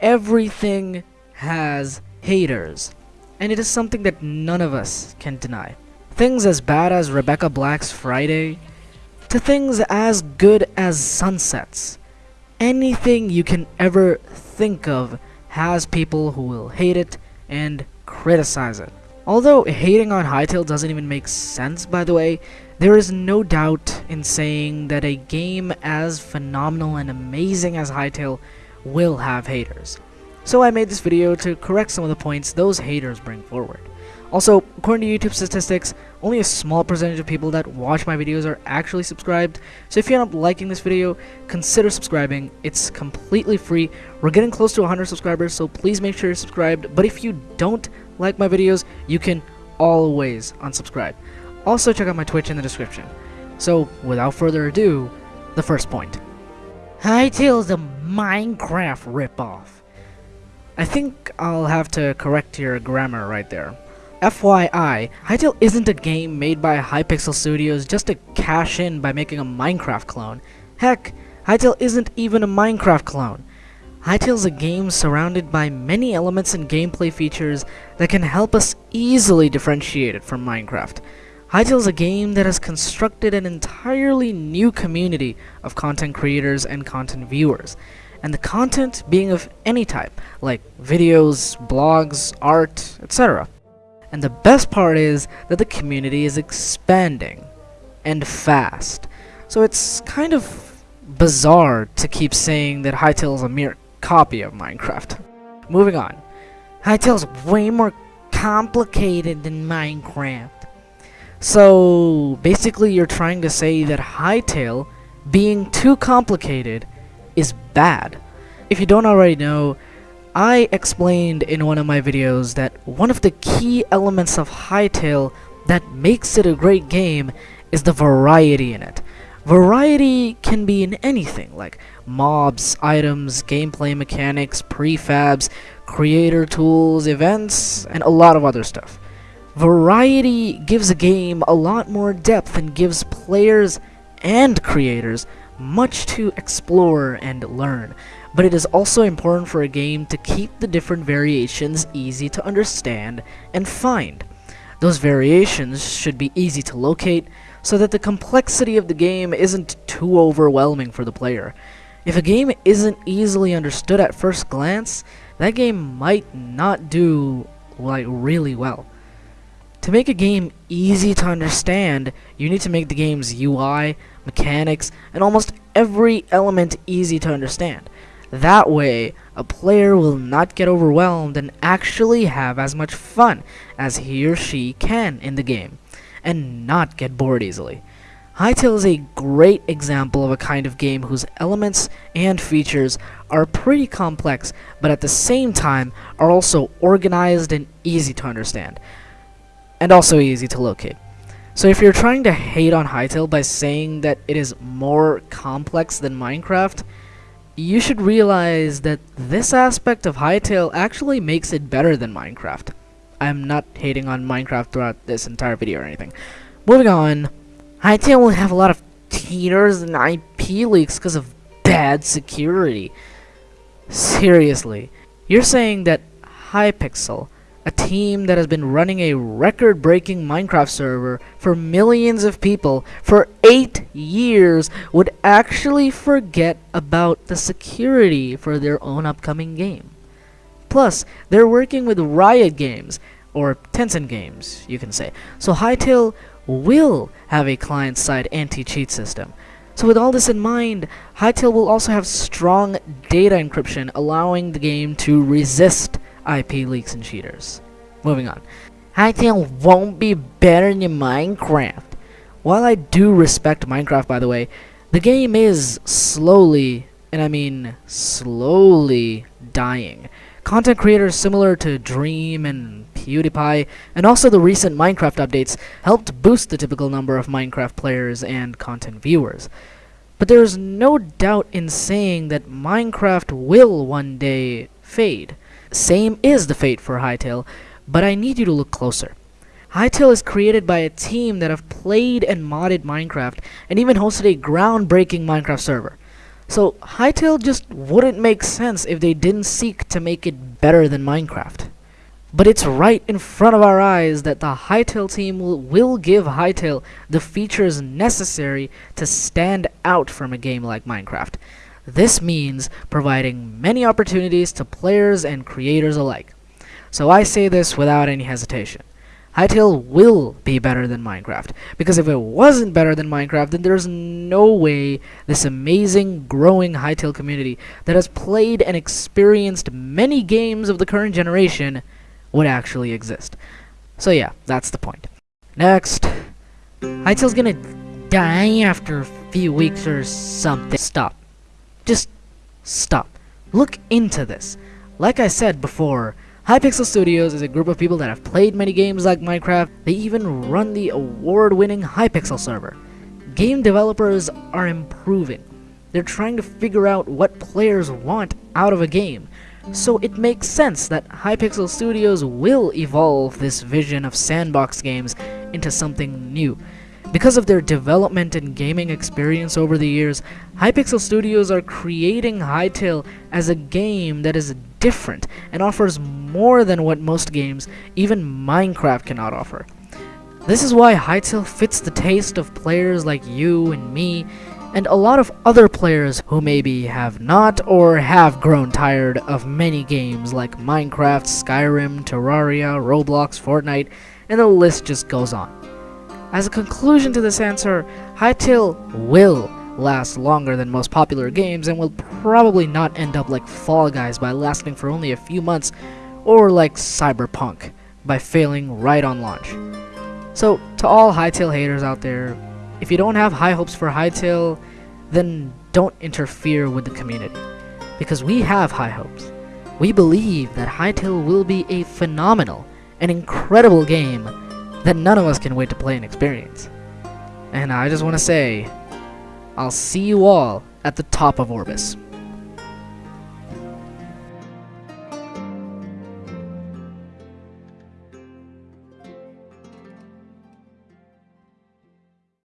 everything has haters, and it is something that none of us can deny. Things as bad as Rebecca Black's Friday, to things as good as sunsets. Anything you can ever think of has people who will hate it and criticize it. Although hating on Hytale doesn't even make sense, by the way, there is no doubt in saying that a game as phenomenal and amazing as Hytale will have haters. So I made this video to correct some of the points those haters bring forward. Also, according to YouTube statistics, only a small percentage of people that watch my videos are actually subscribed, so if you end up liking this video, consider subscribing. It's completely free. We're getting close to 100 subscribers, so please make sure you're subscribed. But if you don't like my videos, you can always unsubscribe. Also, check out my Twitch in the description. So, without further ado, the first point. Hytale's a Minecraft ripoff. I think I'll have to correct your grammar right there. FYI, Hytale isn't a game made by Hypixel Studios just to cash in by making a Minecraft clone. Heck, Hytale isn't even a Minecraft clone. Hytale's a game surrounded by many elements and gameplay features that can help us easily differentiate it from Minecraft. Hytale's a game that has constructed an entirely new community of content creators and content viewers, and the content being of any type, like videos, blogs, art, etc. And the best part is that the community is expanding, and fast. So it's kind of bizarre to keep saying that Hytale is a mere copy of Minecraft. Moving on. Hytale is way more complicated than Minecraft. So, basically you're trying to say that Hytale, being too complicated, is bad. If you don't already know, I explained in one of my videos that one of the key elements of Hytale that makes it a great game is the variety in it. Variety can be in anything, like mobs, items, gameplay mechanics, prefabs, creator tools, events, and a lot of other stuff. Variety gives a game a lot more depth and gives players and creators much to explore and learn, but it is also important for a game to keep the different variations easy to understand and find. Those variations should be easy to locate, so that the complexity of the game isn't too overwhelming for the player. If a game isn't easily understood at first glance, that game might not do like really well. To make a game easy to understand, you need to make the game's UI, mechanics, and almost every element easy to understand. That way, a player will not get overwhelmed and actually have as much fun as he or she can in the game and not get bored easily. Hytale is a great example of a kind of game whose elements and features are pretty complex, but at the same time are also organized and easy to understand, and also easy to locate. So if you're trying to hate on Hytale by saying that it is more complex than Minecraft, you should realize that this aspect of Hytale actually makes it better than Minecraft. I'm not hating on Minecraft throughout this entire video or anything. Moving on, Hytale will have a lot of cheaters and IP leaks because of bad security. Seriously, you're saying that Hypixel, a team that has been running a record-breaking Minecraft server for millions of people for 8 years would actually forget about the security for their own upcoming game. Plus, they're working with Riot Games, or Tencent Games, you can say. So Hytale will have a client-side anti-cheat system. So with all this in mind, Hytale will also have strong data encryption, allowing the game to resist IP leaks and cheaters. Moving on. Hytale won't be better than Minecraft. While I do respect Minecraft, by the way, the game is slowly, and I mean slowly, dying. Content creators similar to Dream and PewDiePie, and also the recent Minecraft updates, helped boost the typical number of Minecraft players and content viewers. But there is no doubt in saying that Minecraft will one day fade. Same is the fate for Hytale, but I need you to look closer. Hytale is created by a team that have played and modded Minecraft, and even hosted a groundbreaking Minecraft server. So Hytale just wouldn't make sense if they didn't seek to make it better than Minecraft. But it's right in front of our eyes that the Hytale team will, will give Hytale the features necessary to stand out from a game like Minecraft. This means providing many opportunities to players and creators alike. So I say this without any hesitation. Hytale will be better than Minecraft. Because if it wasn't better than Minecraft, then there's no way this amazing, growing Hytale community that has played and experienced many games of the current generation would actually exist. So yeah, that's the point. Next, Hytale's gonna die after a few weeks or something. Stop. Just stop. Look into this. Like I said before, Hypixel Studios is a group of people that have played many games like Minecraft. They even run the award-winning Hypixel server. Game developers are improving. They're trying to figure out what players want out of a game. So it makes sense that Hypixel Studios will evolve this vision of sandbox games into something new. Because of their development and gaming experience over the years, Hypixel Studios are creating Hytale as a game that is different and offers more than what most games, even Minecraft, cannot offer. This is why Hytale fits the taste of players like you and me, and a lot of other players who maybe have not or have grown tired of many games like Minecraft, Skyrim, Terraria, Roblox, Fortnite, and the list just goes on. As a conclusion to this answer, Hytale will last longer than most popular games and will probably not end up like Fall Guys by lasting for only a few months or like Cyberpunk by failing right on launch. So, to all Hytale haters out there, if you don't have high hopes for Hytale, then don't interfere with the community. Because we have high hopes. We believe that Hytale will be a phenomenal and incredible game that none of us can wait to play and experience. And I just want to say, I'll see you all at the top of Orbis.